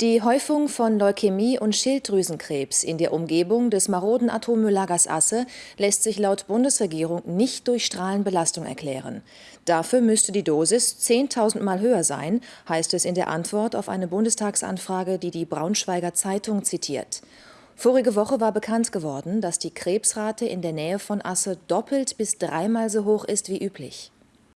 Die Häufung von Leukämie und Schilddrüsenkrebs in der Umgebung des maroden Atommülllagers Asse lässt sich laut Bundesregierung nicht durch Strahlenbelastung erklären. Dafür müsste die Dosis 10.000 Mal höher sein, heißt es in der Antwort auf eine Bundestagsanfrage, die die Braunschweiger Zeitung zitiert. Vorige Woche war bekannt geworden, dass die Krebsrate in der Nähe von Asse doppelt bis dreimal so hoch ist wie üblich.